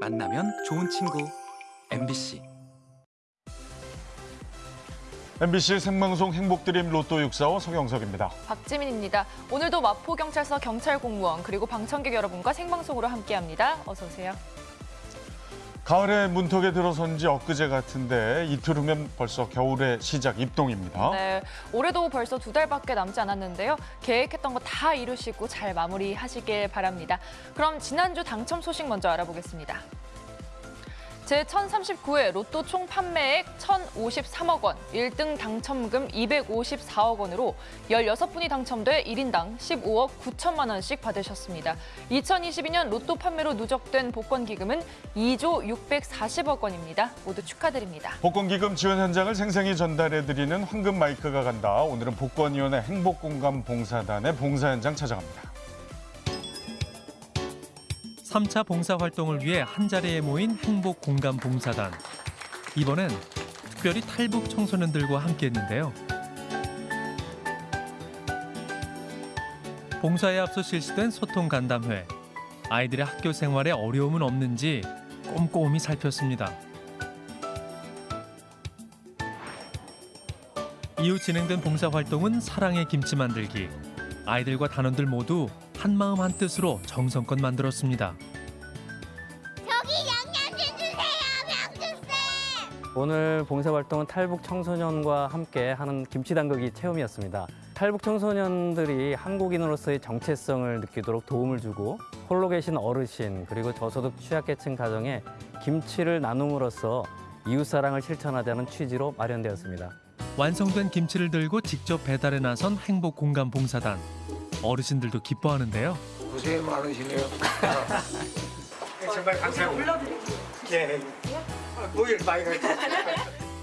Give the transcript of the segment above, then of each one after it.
만나면 좋은 친구 MBC MBC 생방송 행복드림 로또 645 서경석입니다. 박지민입니다. 오늘도 마포경찰서 경찰 공무원 그리고 방청객 여러분과 생방송으로 함께합니다. 어서 오세요. 가을의 문턱에 들어선 지 엊그제 같은데 이틀 후면 벌써 겨울의 시작 입동입니다. 네, 올해도 벌써 두 달밖에 남지 않았는데요. 계획했던 거 다 이루시고 잘 마무리하시길 바랍니다. 그럼 지난주 당첨 소식 먼저 알아보겠습니다. 제1039회 로또 총 판매액 1,053억 원, 1등 당첨금 254억 원으로 16분이 당첨돼 1인당 15억 9천만 원씩 받으셨습니다. 2022년 로또 판매로 누적된 복권 기금은 2조 640억 원입니다. 모두 축하드립니다. 복권기금 지원 현장을 생생히 전달해드리는 황금 마이크가 간다. 오늘은 복권위원회 행복공감 봉사단의 봉사 현장 찾아갑니다. 3차 봉사활동을 위해 한자리에 모인 행복공감봉사단. 이번엔 특별히 탈북 청소년들과 함께했는데요. 봉사에 앞서 실시된 소통 간담회. 아이들의 학교 생활에 어려움은 없는지 꼼꼼히 살폈습니다. 이후 진행된 봉사활동은 사랑의 김치 만들기. 아이들과 단원들 모두 한마음 한뜻으로 정성껏 만들었습니다. 저기 양념 좀 주세요, 명주쌤! 오늘 봉사활동은 탈북 청소년과 함께 하는 김치 담그기 체험이었습니다. 탈북 청소년들이 한국인으로서의 정체성을 느끼도록 도움을 주고 홀로 계신 어르신 그리고 저소득 취약계층 가정에 김치를 나눔으로써 이웃사랑을 실천하자는 취지로 마련되었습니다. 완성된 김치를 들고 직접 배달에 나선 행복공감봉사단. 어르신들도 기뻐하는데요. 고생 많으시네요. 정말 감사합니다. 예. 노일 많이 가죠.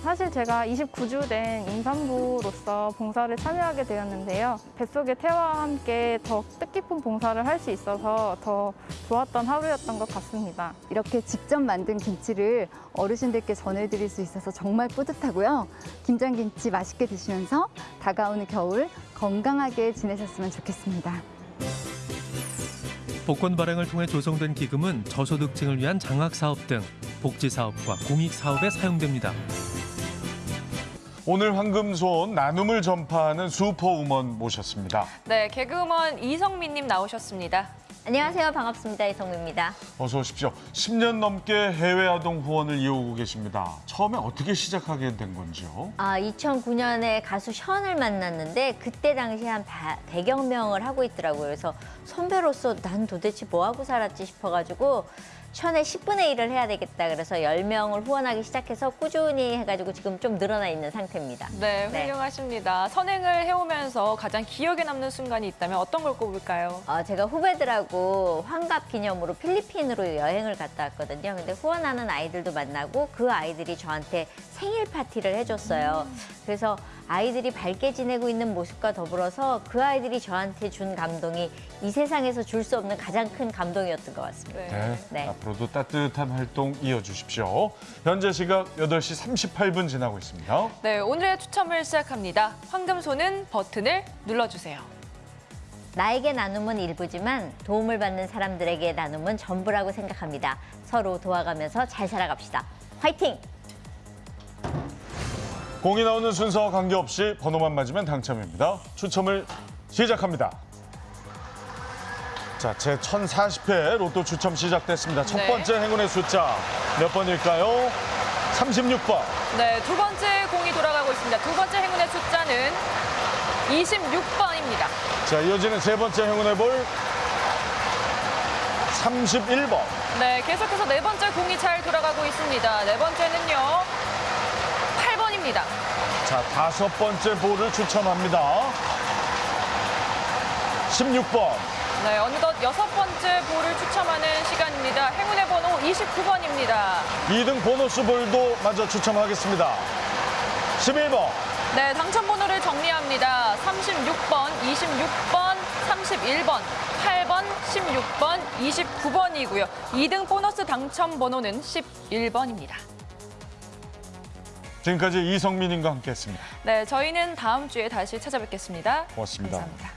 사실 제가 29주 된 임산부로서 봉사를 참여하게 되었는데요. 뱃속의 태와와 함께 더 뜻깊은 봉사를 할 수 있어서 더 좋았던 하루였던 것 같습니다. 이렇게 직접 만든 김치를 어르신들께 전해드릴 수 있어서 정말 뿌듯하고요. 김장김치 맛있게 드시면서 다가오는 겨울 건강하게 지내셨으면 좋겠습니다. 복권 발행을 통해 조성된 기금은 저소득층을 위한 장학사업 등 복지사업과 공익사업에 사용됩니다. 오늘 황금손 나눔을 전파하는 슈퍼우먼 모셨습니다. 네, 개그우먼 이성미님 나오셨습니다. 안녕하세요. 반갑습니다. 이성미입니다. 어서 오십시오. 10년 넘게 해외 아동 후원을 이어오고 계십니다. 처음에 어떻게 시작하게 된 건지요? 아, 2009년에 가수 션을 만났는데 그때 당시 한 100여 명을 하고 있더라고요. 그래서 선배로서 난 도대체 뭐 하고 살았지 싶어가지고 션의 10분의 1을 해야 되겠다. 그래서 10명을 후원하기 시작해서 꾸준히 해가지고 지금 좀 늘어나 있는 상태입니다. 네, 네. 훌륭하십니다. 선행을 해오면서 가장 기억에 남는 순간이 있다면 어떤 걸 꼽을까요? 어, 제가 후배들하고 환갑 기념으로 필리핀으로 여행을 갔다 왔거든요. 근데 후원하는 아이들도 만나고 그 아이들이 저한테 생일 파티를 해줬어요. 그래서 아이들이 밝게 지내고 있는 모습과 더불어서 그 아이들이 저한테 준 감동이 이 세상에서 줄 수 없는 가장 큰 감동이었던 것 같습니다. 네. 네. 앞으로도 따뜻한 활동 이어주십시오. 현재 시각 8시 38분 지나고 있습니다. 네, 오늘의 추첨을 시작합니다. 황금손은 버튼을 눌러주세요. 나에게 나눔은 일부지만 도움을 받는 사람들에게 나눔은 전부라고 생각합니다. 서로 도와가면서 잘 살아갑시다. 화이팅! 공이 나오는 순서와 관계없이 번호만 맞으면 당첨입니다. 추첨을 시작합니다. 자, 제 1040회 로또 추첨 시작됐습니다. 첫 네. 번째 행운의 숫자 몇 번일까요? 36번. 네, 두 번째 공이 돌아가고 있습니다. 두 번째 행운의 숫자는 26번입니다. 자, 이어지는 세 번째 행운의 볼 31번. 네, 계속해서 네 번째 공이 잘 돌아가고 있습니다. 네 번째는요, 8번입니다. 자, 다섯 번째 볼을 추첨합니다. 16번. 네, 어느덧 여섯 번째 볼을 추첨하는 시간입니다. 행운의 번호 29번입니다. 2등 보너스 볼도 마저 추첨하겠습니다. 11번. 네, 당첨 번호를 정리합니다. 36번, 26번, 31번, 8번, 16번, 29번이고요. 2등 보너스 당첨 번호는 11번입니다. 지금까지 이성민님과 함께했습니다. 네, 저희는 다음 주에 다시 찾아뵙겠습니다. 고맙습니다. 감사합니다.